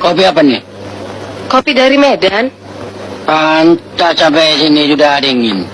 Kopi apa nih? Kopi dari Medan. Pantas sampai sini sudah dingin.